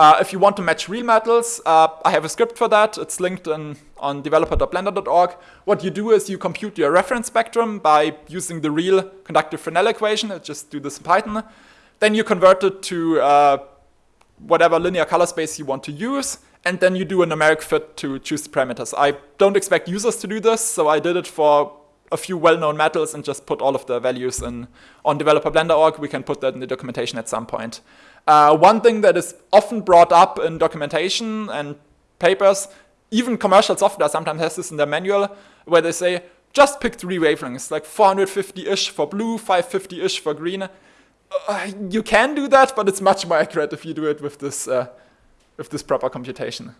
Uh, if you want to match real metals, uh, I have a script for that. It's linked in, on developer.blender.org. What you do is you compute your reference spectrum by using the real conductive Fresnel equation. I just do this in Python. Then you convert it to uh, whatever linear color space you want to use. And then you do a numeric fit to choose the parameters. I don't expect users to do this, so I did it for a few well-known metals and just put all of the values in on developer.blender.org. We can put that in the documentation at some point. Uh, one thing that is often brought up in documentation and papers, even commercial software sometimes has this in their manual, where they say, just pick three wavelengths, like 450-ish for blue, 550-ish for green. Uh, you can do that, but it's much more accurate if you do it with this, uh, with this proper computation.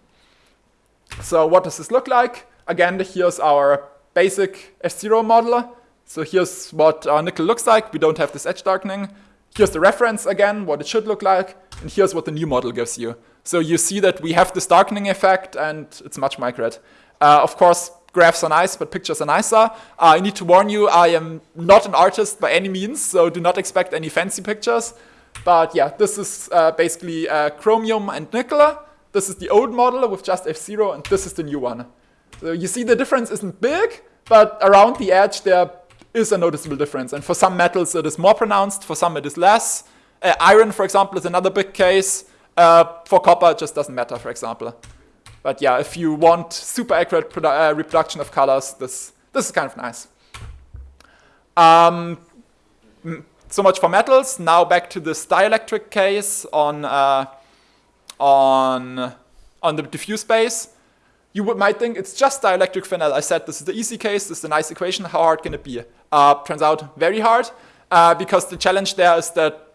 So what does this look like? Again, here's our basic F0 modeler. So here's what our nickel looks like. We don't have this edge darkening. Here's the reference again, what it should look like, and here's what the new model gives you. So you see that we have this darkening effect, and it's much more. Uh, of course, graphs are nice, but pictures are nicer. Uh, I need to warn you, I am not an artist by any means, so do not expect any fancy pictures. But yeah, this is uh, basically uh, chromium and nickel. This is the old model with just F0, and this is the new one. So you see the difference isn't big, but around the edge there is a noticeable difference. And for some metals it is more pronounced, for some it is less. Uh, iron, for example, is another big case. Uh, for copper, it just doesn't matter, for example. But yeah, if you want super accurate uh, reproduction of colors, this, this is kind of nice. Um, so much for metals. Now back to this dielectric case on, uh, on, on the diffuse space. You would, might think it's just dielectric Fresnel. I said this is the easy case, this is a nice equation. How hard can it be? Uh, turns out very hard uh, because the challenge there is that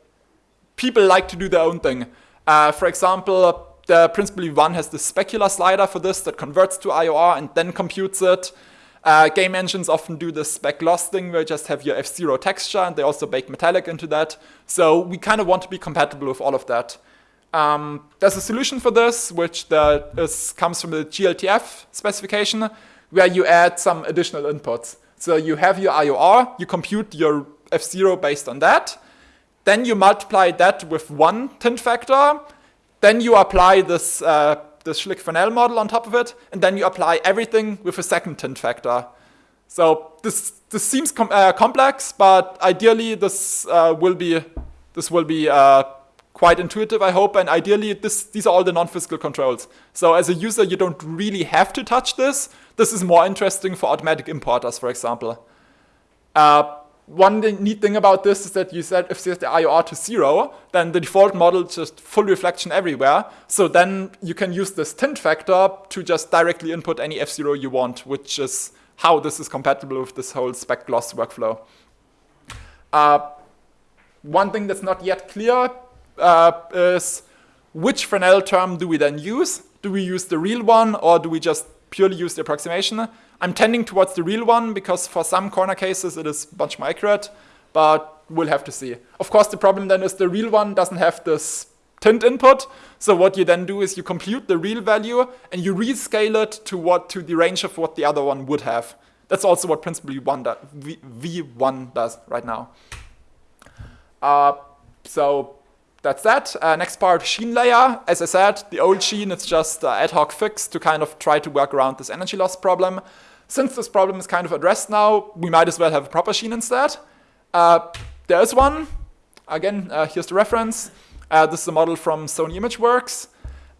people like to do their own thing. Uh, for example, the Principled V1 has the specular slider for this that converts to IOR and then computes it. Uh, game engines often do the spec gloss thing where you just have your F0 texture and they also bake metallic into that. So we kind of want to be compatible with all of that. Um, there's a solution for this, which is, comes from the GLTF specification, where you add some additional inputs. So you have your IOR, you compute your F0 based on that, then you multiply that with one tint factor, then you apply this, uh, this Schlick-Fresnel model on top of it, and then you apply everything with a second tint factor. So this, this seems com uh, complex, but ideally this uh, will be, this will be uh, quite intuitive, I hope, and ideally this, these are all the non-physical controls. So as a user, you don't really have to touch this. This is more interesting for automatic importers, for example. Uh, one neat thing about this is that you said if set the IOR to zero, then the default model just full reflection everywhere. So then you can use this tint factor to just directly input any F0 you want, which is how this is compatible with this whole spec gloss workflow. Uh, one thing that's not yet clear uh, is which Fresnel term do we then use? Do we use the real one or do we just purely use the approximation? I'm tending towards the real one because for some corner cases it is much more accurate, but we'll have to see. Of course, the problem then is the real one doesn't have this tint input. So what you then do is you compute the real value and you rescale it to what to the range of what the other one would have. That's also what Principled V1, do, V1 does right now. Uh, so that's that. Uh, next part, sheen layer. As I said, the old sheen is just uh, ad hoc fix to kind of try to work around this energy loss problem. Since this problem is kind of addressed now, we might as well have a proper sheen instead. Uh, there is one. Again, uh, here's the reference. Uh, this is a model from Sony ImageWorks.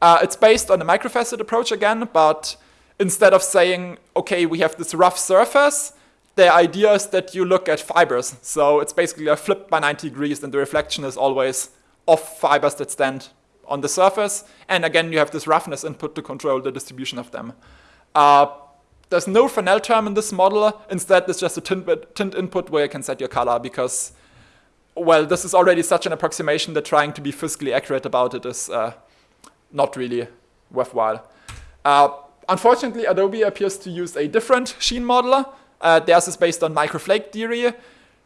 Uh, it's based on the microfacet approach again, but instead of saying, okay, we have this rough surface, the idea is that you look at fibers. So it's basically a flip by 90 degrees and the reflection is always of fibers that stand on the surface. And again, you have this roughness input to control the distribution of them. Uh, there's no Fresnel term in this model. Instead, there's just a tint, tint input where you can set your color because, well, this is already such an approximation that trying to be physically accurate about it is uh, not really worthwhile. Uh, unfortunately, Adobe appears to use a different sheen modeler. Uh, theirs is based on microflake theory,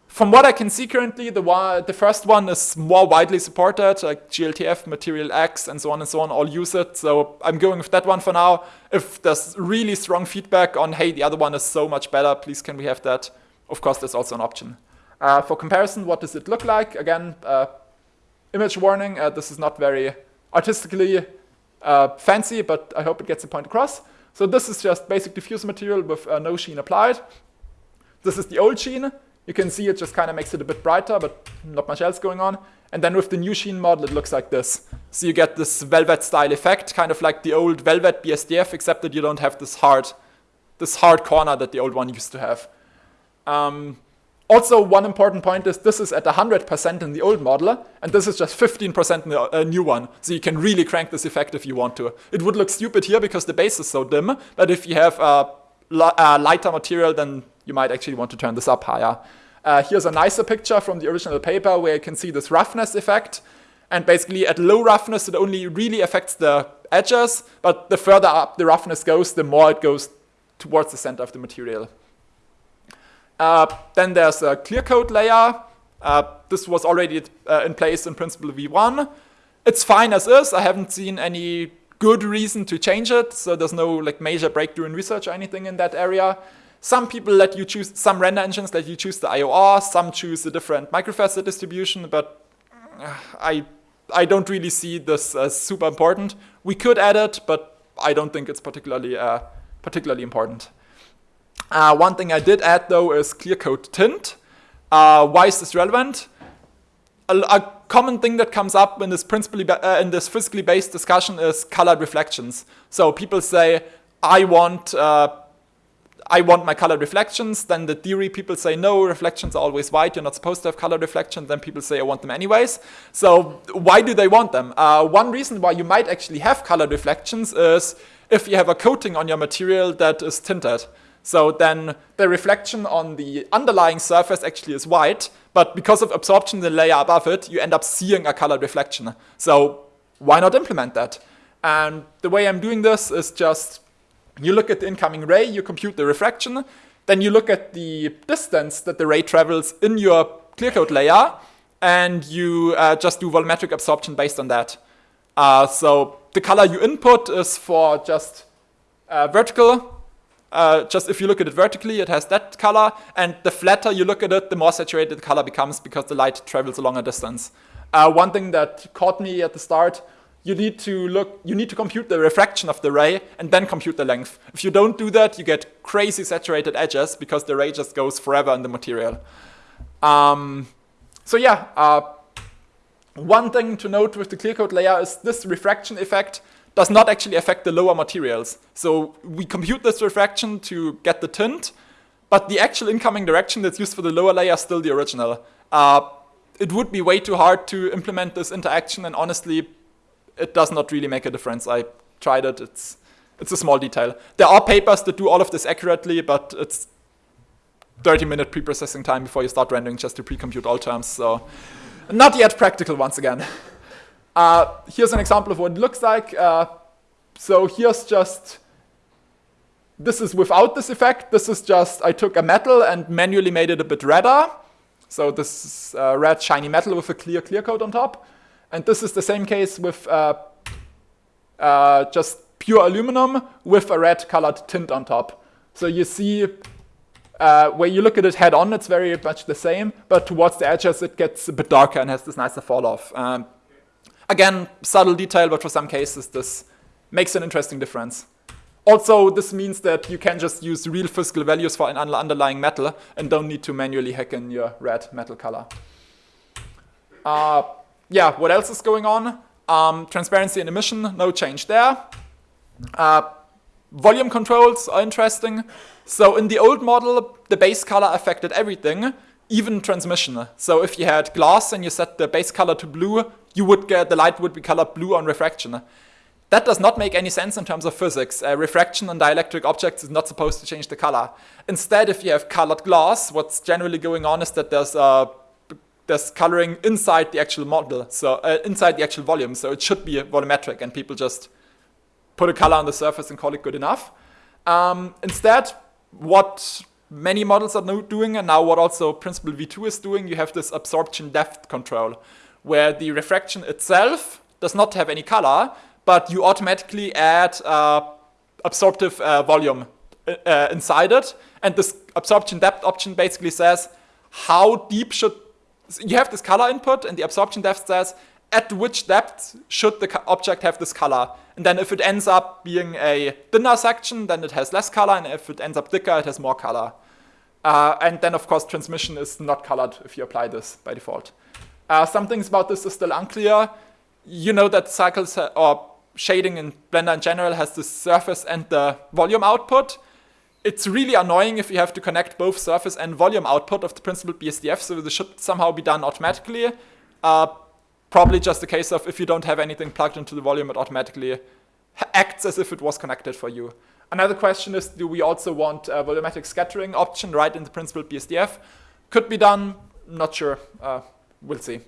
from what I can see currently, the, the first one is more widely supported, like GLTF, MaterialX, and so on and so on, all use it. So I'm going with that one for now. If there's really strong feedback on, hey, the other one is so much better, please can we have that? Of course, that's also an option. Uh, for comparison, what does it look like? Again, uh, image warning, uh, this is not very artistically uh, fancy, but I hope it gets the point across. So this is just basic diffuse material with no sheen applied. This is the old sheen. You can see it just kind of makes it a bit brighter, but not much else going on. And then with the new sheen model, it looks like this. So you get this velvet style effect, kind of like the old velvet BSDF, except that you don't have this hard, this hard corner that the old one used to have. Um, also, one important point is this is at 100% in the old model, and this is just 15% in the uh, new one. So you can really crank this effect if you want to. It would look stupid here because the base is so dim, but if you have a, a lighter material, then you might actually want to turn this up higher. Uh, here's a nicer picture from the original paper where you can see this roughness effect. And basically at low roughness, it only really affects the edges, but the further up the roughness goes, the more it goes towards the center of the material. Uh, then there's a clear coat layer. Uh, this was already uh, in place in principled V1. It's fine as is. I haven't seen any good reason to change it. So there's no like major breakthrough in research or anything in that area. Some people let you choose, some render engines let you choose the IOR, some choose a different microfacet distribution, but uh, I, I don't really see this as super important. We could add it, but I don't think it's particularly, uh, particularly important. Uh, one thing I did add though is clear coat tint. Uh, why is this relevant? A, a, common thing that comes up in this principally uh, in this physically based discussion is colored reflections. So people say, I want uh, I want my colored reflections. Then the theory people say, no, reflections are always white. You're not supposed to have colored reflections. Then people say, I want them anyways. So why do they want them? Uh, one reason why you might actually have colored reflections is if you have a coating on your material that is tinted. So then the reflection on the underlying surface actually is white, but because of absorption in the layer above it, you end up seeing a colored reflection. So why not implement that? And the way I'm doing this is just you look at the incoming ray, you compute the refraction, then you look at the distance that the ray travels in your clear coat layer, and you uh, just do volumetric absorption based on that. Uh, so the color you input is for just uh, vertical. Uh, just if you look at it vertically, it has that color, and the flatter you look at it, the more saturated the color becomes because the light travels a longer distance. Uh, one thing that caught me at the start you need to look, you need to compute the refraction of the ray and then compute the length. If you don't do that, you get crazy saturated edges because the ray just goes forever in the material. Um, so yeah, uh, one thing to note with the clear coat layer is this refraction effect does not actually affect the lower materials. So we compute this refraction to get the tint, but the actual incoming direction that's used for the lower layer is still the original. Uh, it would be way too hard to implement this interaction, and honestly, it does not really make a difference. I tried it. It's it's a small detail. There are papers that do all of this accurately, but it's 30 minute pre-processing time before you start rendering just to pre-compute all terms. So not yet practical once again. Uh, here's an example of what it looks like. Uh, so here's just, this is without this effect. This is just, I took a metal and manually made it a bit redder. So this is uh, red shiny metal with a clear clear coat on top. And this is the same case with uh, uh, just pure aluminum with a red colored tint on top. So you see uh, where you look at it head on, it's very much the same, but towards the edges it gets a bit darker and has this nicer fall off. Um, again, subtle detail, but for some cases this makes an interesting difference. Also, this means that you can just use real physical values for an underlying metal and don't need to manually hack in your red metal color. Uh, yeah, what else is going on? Um, transparency and emission, no change there. Uh, volume controls are interesting. So in the old model, the base color affected everything, even transmission. So if you had glass and you set the base color to blue, you would get the light would be colored blue on refraction. That does not make any sense in terms of physics. Uh, refraction on dielectric objects is not supposed to change the color. Instead, if you have colored glass, what's generally going on is that there's a there's coloring inside the actual model, so uh, inside the actual volume. So it should be volumetric, and people just put a color on the surface and call it good enough. Um, instead, what many models are doing, and now what also Principled V2 is doing, you have this absorption depth control, where the refraction itself does not have any color, but you automatically add uh, absorptive uh, volume uh, uh, inside it. And this absorption depth option basically says how deep should you have this color input and the absorption depth says at which depth should the object have this color. And then if it ends up being a thinner section, then it has less color, and if it ends up thicker, it has more color. Uh, and then, of course, transmission is not colored if you apply this by default. Uh, some things about this is still unclear. You know that cycles or shading in Blender in general has the surface and the volume output it's really annoying if you have to connect both surface and volume output of the principled BSDF, so this should somehow be done automatically. Uh, probably just a case of if you don't have anything plugged into the volume, it automatically acts as if it was connected for you. Another question is, do we also want a volumetric scattering option right in the principled BSDF? Could be done, not sure, uh, we'll see.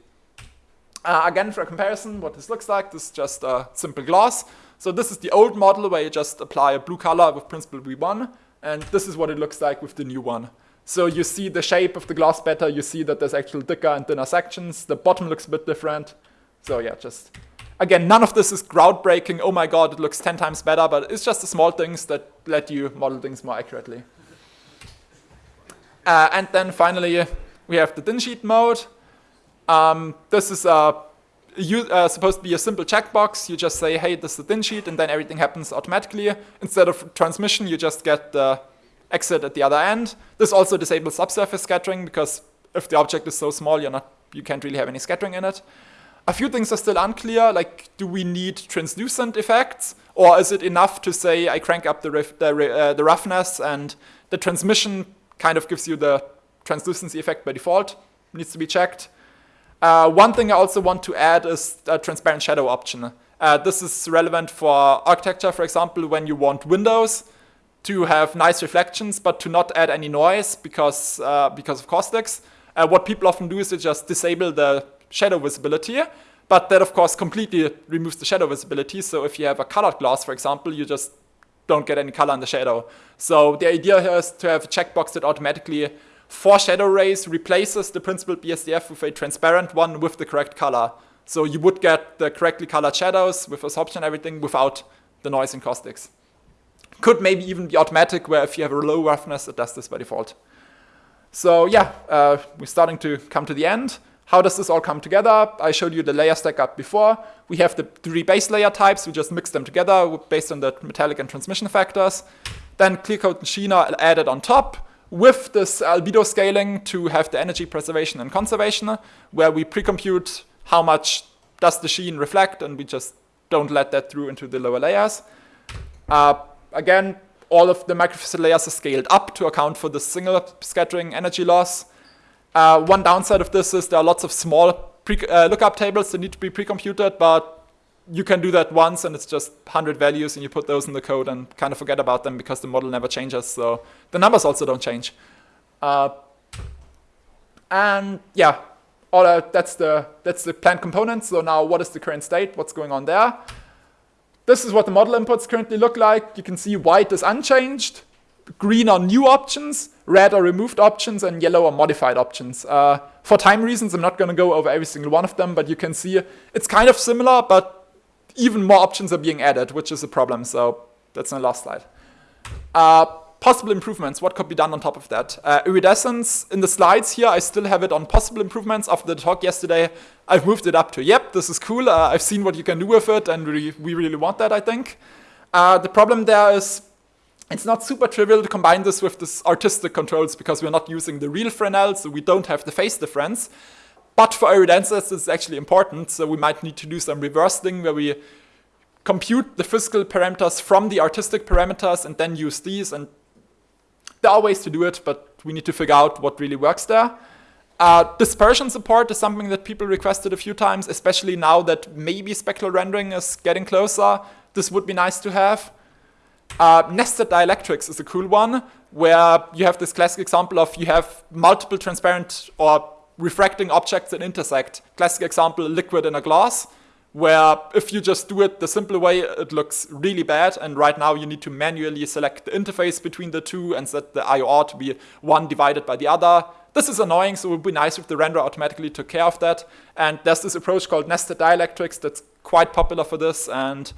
Uh, again, for a comparison, what this looks like, this is just a simple gloss. So this is the old model where you just apply a blue color with principled V1. And this is what it looks like with the new one. So you see the shape of the glass better, you see that there's actual thicker and thinner sections, the bottom looks a bit different. So yeah, just again, none of this is groundbreaking, oh my god, it looks 10 times better, but it's just the small things that let you model things more accurately. Uh, and then finally, we have the thin sheet mode. Um, this is you, uh, supposed to be a simple checkbox. You just say, hey, this is the thin sheet, and then everything happens automatically. Instead of transmission, you just get the exit at the other end. This also disables subsurface scattering, because if the object is so small, you're not, you can't really have any scattering in it. A few things are still unclear, like do we need translucent effects, or is it enough to say I crank up the, the, uh, the roughness and the transmission kind of gives you the translucency effect by default, needs to be checked. Uh, one thing I also want to add is a transparent shadow option. Uh, this is relevant for architecture, for example, when you want windows to have nice reflections, but to not add any noise because, uh, because of caustics. Uh, what people often do is they just disable the shadow visibility, but that of course completely removes the shadow visibility. So if you have a colored glass, for example, you just don't get any color in the shadow. So the idea here is to have a checkbox that automatically for shadow rays replaces the principled BSDF with a transparent one with the correct color. So you would get the correctly colored shadows with absorption and everything without the noise and caustics. Could maybe even be automatic where if you have a low roughness, it does this by default. So yeah, uh, we're starting to come to the end. How does this all come together? I showed you the layer stack up before. We have the three base layer types. We just mix them together based on the metallic and transmission factors. Then clear coat and sheen are added on top with this albedo scaling to have the energy preservation and conservation, where we pre-compute how much does the sheen reflect, and we just don't let that through into the lower layers. Uh, again, all of the microfacet layers are scaled up to account for the single scattering energy loss. Uh, one downside of this is there are lots of small uh, lookup tables that need to be pre-computed, but you can do that once and it's just 100 values and you put those in the code and kind of forget about them because the model never changes. So the numbers also don't change. Uh, and yeah, all uh, that's the that's the planned component. So now what is the current state? What's going on there? This is what the model inputs currently look like. You can see white is unchanged, green are new options, red are removed options, and yellow are modified options. Uh, for time reasons, I'm not going to go over every single one of them, but you can see it's kind of similar, but even more options are being added, which is a problem. So that's my last slide. Uh, possible improvements, what could be done on top of that? Uh, iridescence, in the slides here, I still have it on possible improvements. After the talk yesterday, I've moved it up to, yep, this is cool. Uh, I've seen what you can do with it, and we, we really want that, I think. Uh, the problem there is it's not super trivial to combine this with this artistic controls because we're not using the real Fresnel, so we don't have the phase difference. But for iridescence, this is actually important, so we might need to do some reverse thing where we compute the physical parameters from the artistic parameters and then use these. And there are ways to do it, but we need to figure out what really works there. Uh, dispersion support is something that people requested a few times, especially now that maybe spectral rendering is getting closer. This would be nice to have. Uh, nested dielectrics is a cool one, where you have this classic example of you have multiple transparent or refracting objects that intersect. Classic example, liquid in a glass, where if you just do it the simple way, it looks really bad. And right now you need to manually select the interface between the two and set the IOR to be one divided by the other. This is annoying, so it would be nice if the renderer automatically took care of that. And there's this approach called nested dielectrics that's quite popular for this, and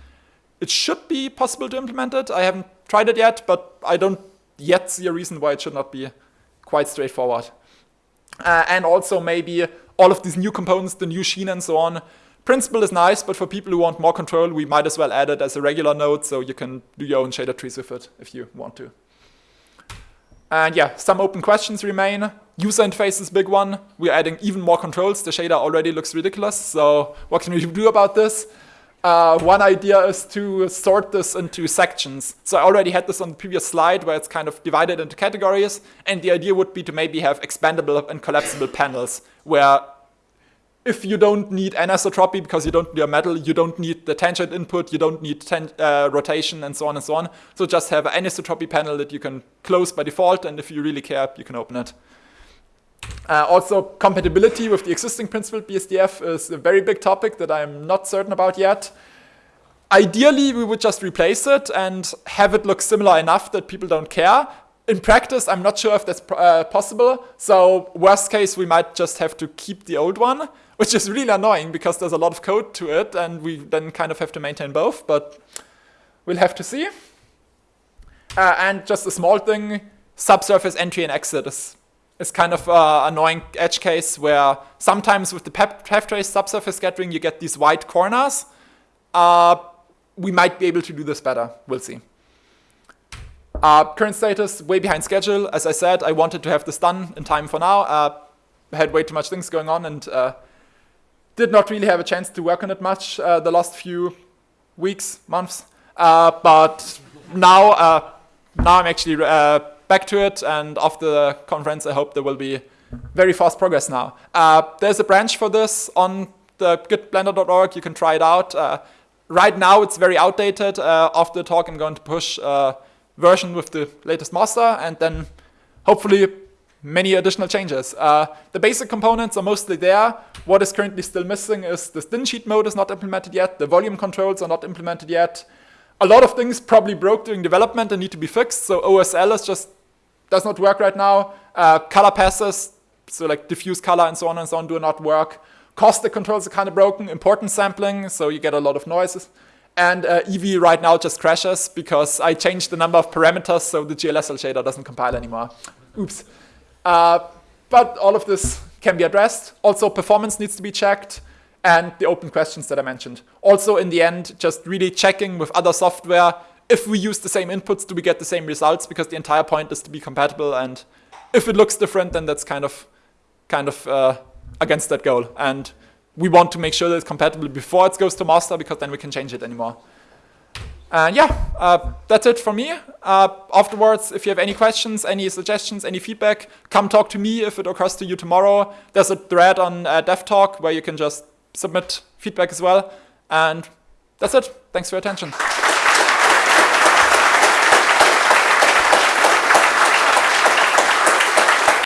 it should be possible to implement it. I haven't tried it yet, but I don't yet see a reason why it should not be quite straightforward. Uh, and also maybe all of these new components, the new sheen and so on. Principle is nice, but for people who want more control, we might as well add it as a regular node so you can do your own shader trees with it if you want to. And yeah, some open questions remain. User interface is big one. We're adding even more controls. The shader already looks ridiculous, so what can we do about this? Uh, one idea is to sort this into sections. So I already had this on the previous slide where it's kind of divided into categories. And the idea would be to maybe have expandable and collapsible panels where if you don't need anisotropy because you don't need a metal, you don't need the tangent input, you don't need uh, rotation and so on and so on. So just have an anisotropy panel that you can close by default. And if you really care, you can open it. Uh, also, compatibility with the existing principled BSDF is a very big topic that I'm not certain about yet. Ideally, we would just replace it and have it look similar enough that people don't care. in practice, I'm not sure if that's uh, possible. So worst case, we might just have to keep the old one, which is really annoying because there's a lot of code to it and we then kind of have to maintain both, but we'll have to see. Uh, and just a small thing, subsurface entry and exit is, is kind of an annoying edge case where sometimes with the path trace subsurface scattering, you get these white corners. Uh, we might be able to do this better. We'll see. Uh, current status, way behind schedule. As I said, I wanted to have this done in time for now. Uh, had way too much things going on and uh, did not really have a chance to work on it much uh, the last few weeks, months. Uh, but now, uh, now I'm actually back to it, and after the conference, I hope there will be very fast progress now. Uh, there's a branch for this on the gitblender.org. You can try it out. Uh, right now, it's very outdated. Uh, after the talk, I'm going to push a version with the latest master, and then hopefully many additional changes. Uh, the basic components are mostly there. What is currently still missing is the thin sheet mode is not implemented yet, the volume controls are not implemented yet. A lot of things probably broke during development and need to be fixed, so OSL is just does not work right now. Uh, color passes, so like diffuse color and so on and so on do not work. Caustic controls are kind of broken, importance sampling, so you get a lot of noises. And uh, Eevee right now just crashes because I changed the number of parameters so the GLSL shader doesn't compile anymore. Oops. Uh, but all of this can be addressed. Also, performance needs to be checked and the open questions that I mentioned. Also, in the end, just really checking with other software if we use the same inputs, do we get the same results? Because the entire point is to be compatible. And if it looks different, then that's kind of, kind of uh, against that goal. And we want to make sure that it's compatible before it goes to master because then we can change it anymore. And yeah, uh, that's it from me. Uh, afterwards, if you have any questions, any suggestions, any feedback, come talk to me if it occurs to you tomorrow. There's a thread on uh, DevTalk where you can just submit feedback as well. And that's it. Thanks for your attention.